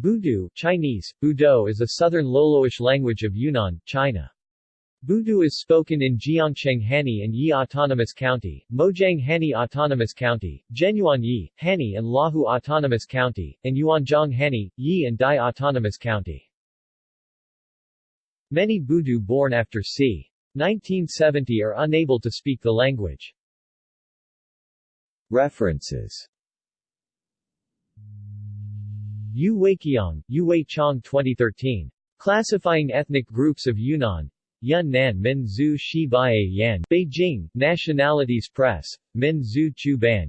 Budu Chinese, Budo is a southern Loloish language of Yunnan, China. Budu is spoken in Jiangcheng Hani and Yi Autonomous County, Mojiang Hani Autonomous County, Zhenyuan Yi, Hani and Lahu Autonomous County, and Yuanjiang Hani, Yi and Dai Autonomous County. Many Budu born after c. 1970 are unable to speak the language. References Yu Weiqiang, Yu Weiqiang 2013. Classifying Ethnic Groups of Yunnan. Yun Nan Min Zhu Shi Bai Yan. Beijing, Nationalities Press. Min Zhu Chu Ban.